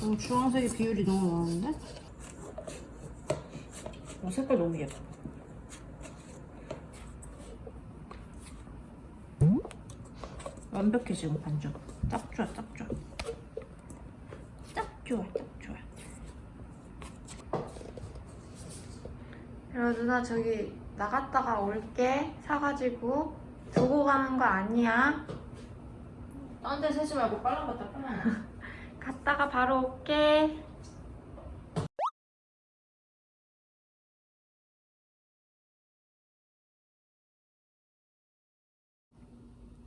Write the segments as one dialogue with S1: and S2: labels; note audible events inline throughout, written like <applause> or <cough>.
S1: 너무 주황색의 비율이 너무 많은데? 어, 색깔 너무 예뻐. 완벽해 지금 반죽. 딱 좋아 딱 좋아. 딱 좋아 딱
S2: 야 누나 저기 나갔다가 올게 사가지고 두고 가는 거 아니야?
S1: 딴 데 세지 말고 빨랑 갔다 빨랑. <laughs>
S2: 갔다가 바로 올게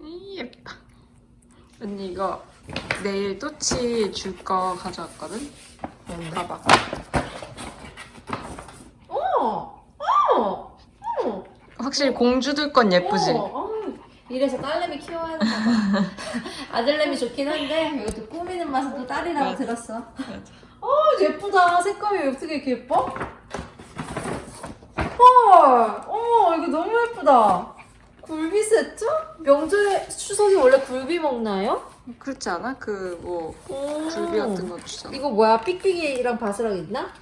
S2: 이 예쁘다 언니 이거 내일 또치 줄 거 가져왔거든? 봐봐
S1: 어! 어! 어!
S2: 확실히 공주들 건 예쁘지?
S1: 어, 어. 이래서 딸내미 키워야 봐. <laughs> 아들내미 좋긴 한데 이것도 꾸미는 맛은 또 딸이라고
S2: 맞아.
S1: 들었어. 어 예쁘다. 색감이 어떻게 이렇게 예뻐? 헐, 어 이거 너무 예쁘다. 굴비 세트? 명절에 추석이 원래 굴비 먹나요?
S2: 그렇지 않아? 그뭐
S1: 오.
S2: 굴비 같은 거 주잖아
S1: 이거 뭐야? 삑삑이랑 바스락 있나?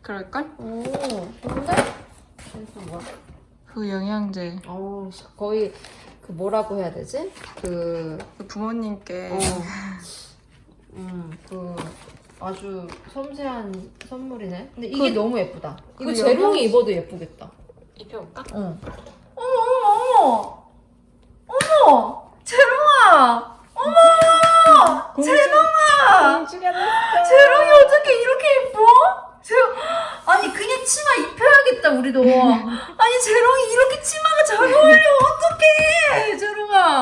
S2: 그럴걸?
S1: 오, 근데? 이거 뭐야?
S2: 그 영양제
S1: 어우, 거의 그 뭐라고 해야 되지? 그
S2: 그 부모님께
S1: 어. 음, 그 아주 섬세한 선물이네. 근데 이게
S2: 그-
S1: 너무 예쁘다. 이거
S2: 그
S1: 재롱이
S2: 영양-
S1: 입어도 예쁘겠다.
S2: 입혀볼까?
S1: 응. 어머 어머 어머 어머 재롱아 어머 재롱아
S2: 공주가
S1: 재롱이 어떻게 이렇게 예뻐? 재롱 아니 그냥 치마 입혀야겠다 우리도. <laughs> 아니 재롱이 이렇게 치마가 잘 어울려 어떡해 재롱아.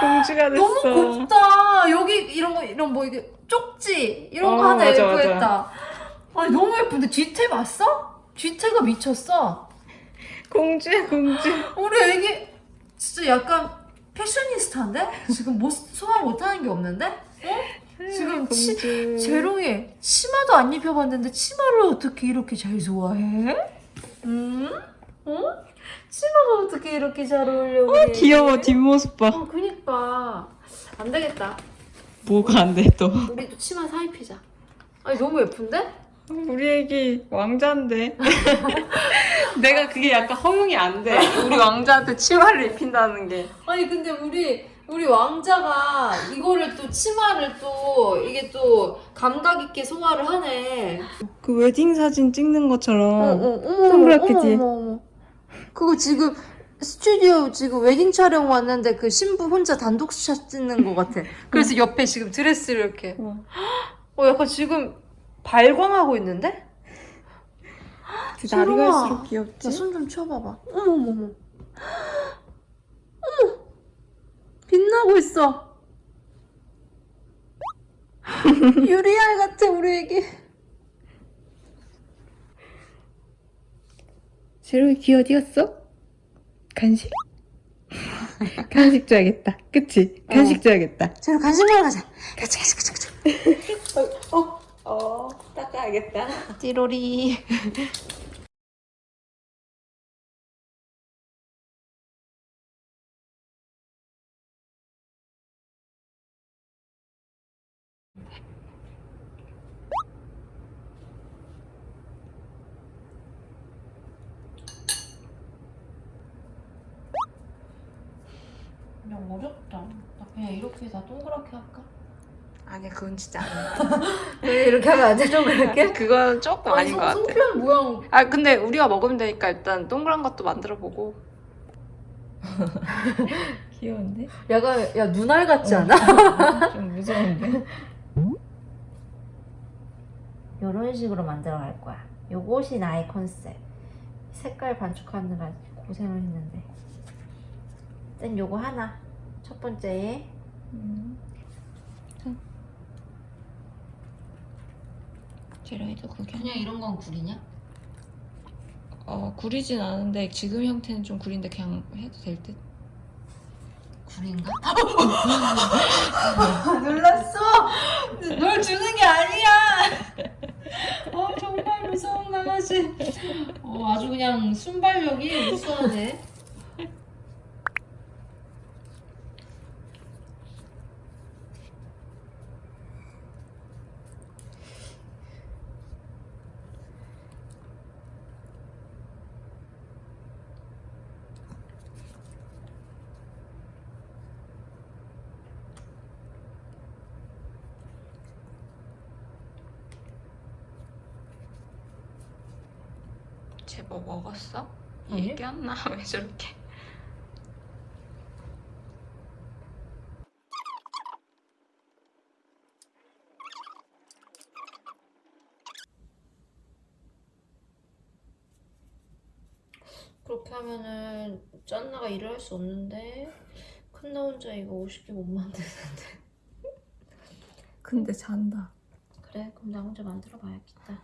S2: 공주가
S1: 너무 곱다. 여기 이런 거 이런 뭐 이게 쪽지 이런 거
S2: 어,
S1: 하나
S2: 맞아,
S1: 예쁘겠다. 아니 너무 예쁜데 뒤태 봤어? 뒤태가 미쳤어.
S2: 공주야 공주
S1: 우리 애기 진짜 약간 패셔니스타인데 지금 뭐 소화 못하는 게 없는데? 어? 지금 치,
S2: 공주
S1: 재롱이 치마도 안 입혀봤는데 치마를 어떻게 이렇게 잘 좋아해? 음? 어? 치마가 어떻게 이렇게 잘 어울려? 우리 애기?
S2: 귀여워 뒷모습 봐
S1: 어, 그니까 안 되겠다.
S2: 뭐가 안 돼 또
S1: 우리도 치마 사입히자. 아니 너무 예쁜데?
S2: 우리 애기 왕자인데 <laughs> 내가 그게 약간 허용이 안 돼 우리 왕자한테 치마를 입힌다는 게
S1: 아니 근데 우리 우리 왕자가 이거를 또 치마를 또 이게 또 감각 있게 소화를 하네.
S2: 그 웨딩 사진 찍는 것처럼
S1: 어머
S2: 동그랗게지?
S1: 어머, 어머. 그거 지금 스튜디오 지금 웨딩 촬영 왔는데 그 신부 혼자 단독 샷 찍는 것 같아. 그래서 옆에 지금 드레스를 이렇게.
S2: 어.
S1: 어 약간 지금 발광하고 있는데?
S2: 날이
S1: 지롱아.
S2: 갈수록 귀엽지?
S1: 야, 손좀 치워봐봐. 어머, 어머, 어머. 어머! 빛나고 있어. <laughs> 유리알 같아, 우리 애기.
S2: 제로이 귀 어디 갔어? 간식? 간식 줘야겠다 그치? 간식 줘야겠다
S1: 자, 간식 먹으러 가자. 가자, 가자, 가자, 가자.
S2: 어? 어 닦아야겠다
S1: 띠로리. 그냥 어렵다. 나 그냥 이렇게 다 동그랗게 할까?
S2: 아니야 그건 진짜 <laughs>
S1: 왜 이렇게 하면 안 돼? 동그랗게? <laughs>
S2: 그건 조금 아닌 것 같아
S1: 송편 모양
S2: 아 근데 우리가 먹으면 되니까 일단 동그란 것도 만들어 보고 <laughs> 귀여운데?
S1: 약간 야 눈알 같지 않아?
S2: 좀 무서운데?
S1: 이런 식으로 만들어 갈 거야. 요것이 나의 컨셉. 색깔 반죽하느라 고생을 했는데. 일단 요거 하나. 첫 번째에
S2: 제로이도 구경
S1: 그냥 이런 건 구리냐?
S2: 어 구리진 않은데 지금 형태는 좀 구린데 그냥 해도 될 듯?
S1: 구린가? <laughs> 놀랐어. 널 주는 게 아니야. <laughs> 어 정말 무서운 강아지. 어 아주 그냥 순발력이 우수하네.
S2: 쟤뭐 먹었어?
S1: 아니.
S2: 얘기했나? <laughs> 왜 저렇게?
S1: 그렇게 하면은 짠나가 일을 할 수 없는데 큰 나 혼자 이거 50개 못 만드는데
S2: 근데 잔다.
S1: 그래 그럼 나 혼자 만들어 봐야겠다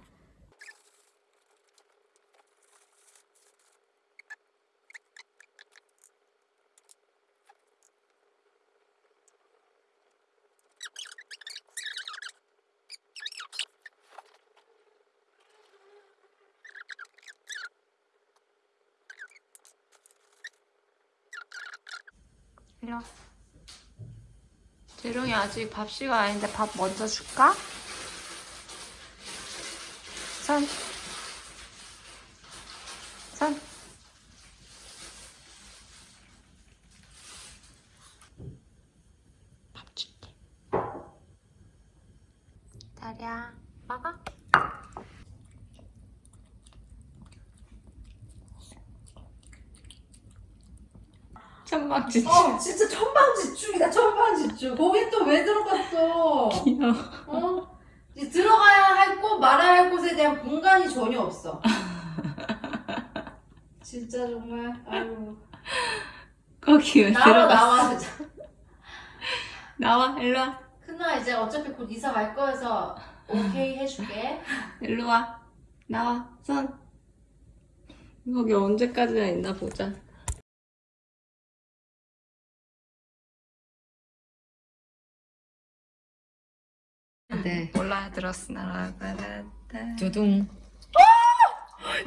S2: 이리 와. 재롱이 아직 밥 시간 아닌데 밥 먼저 줄까? 선. 선. 밥 줄게. 다리야, 먹어. 천막지.
S1: 어 진짜 천방지축이다 천방지축 거기 또 왜 들어갔어
S2: 귀여워.
S1: 어? 이제 들어가야 할 곳 말아야 할 곳에 대한 공간이 전혀 없어 <laughs> 진짜 정말 아유
S2: 거기 왜
S1: 나와
S2: 들어갔어?
S1: 나와 진짜
S2: 나와, 일로 와.
S1: 큰아 이제 어차피 곧 이사 갈 거여서 오케이 해줄게
S2: 일로 와. 나와. 손. 거기 언제까지나 있나 보자.
S1: 네
S2: 몰라 들었으나
S1: 두둥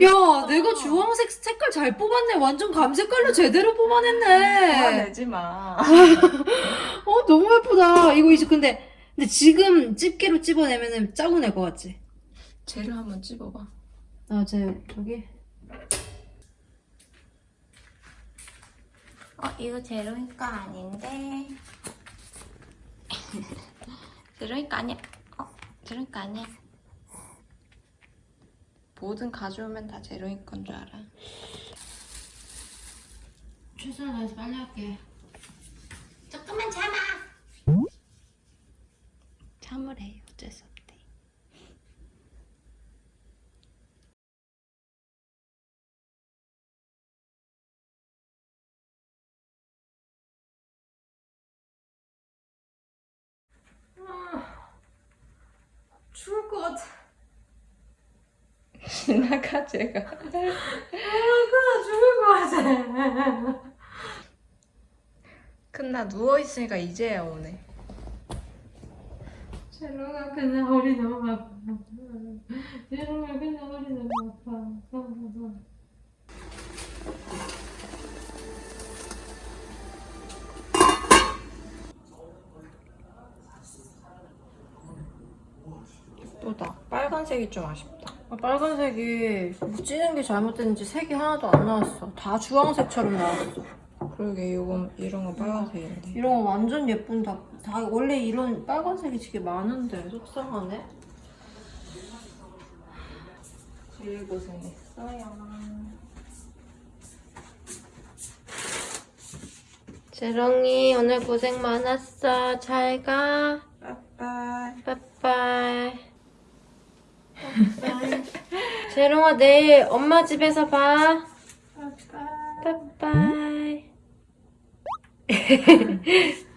S1: 야 내가 주황색 색깔 잘 뽑았네 완전 감색깔로 제대로 뽑아냈네
S2: 내지 마. <laughs>
S1: 어 너무 예쁘다 이거 이제 근데 근데 지금 집게로 찝어내면은 짜고 낼 것 같지?
S2: 쟤를 한번 찝어봐.
S1: 아, 제 저기.
S2: 어 이거 제로니까 아닌데. <laughs> 제로니까 아니야. 어 제로니까 아니야. 뭐든 가져오면 다 제로니 건줄 알아.
S1: 최선을 다해서 빨리 할게.
S2: 조금만 참아. 참으래 어쩔 수 없대.
S1: 죽을 것 같아.
S2: 지나가 제가.
S1: 아, 죽을 것 같아.
S2: 큰나 누워 있으니까 이제야 오네.
S1: 제로가 그냥 허리 너무 아파. 제로가 그냥 허리 너무 아파.
S2: 또다. 빨간색이 좀 아쉽다.
S1: 아, 빨간색이 뭐 찌는 게 잘못됐는지 색이 하나도 안 나왔어. 다 주황색처럼 나왔어.
S2: 그러게 이건 이런 거 빨간색인데.
S1: 이런 거 완전 예쁜 다, 다 원래 이런 빨간색이 되게 많은데 속상하네.
S2: 제일 고생했어요.
S1: 재롱이 오늘 고생 많았어. 잘 가.
S2: 빠빠이.
S1: 빠빠이. 빠빠이. 재롱아 내일 엄마 집에서 봐.
S2: 빠빠이.
S1: 빠빠이. <laughs>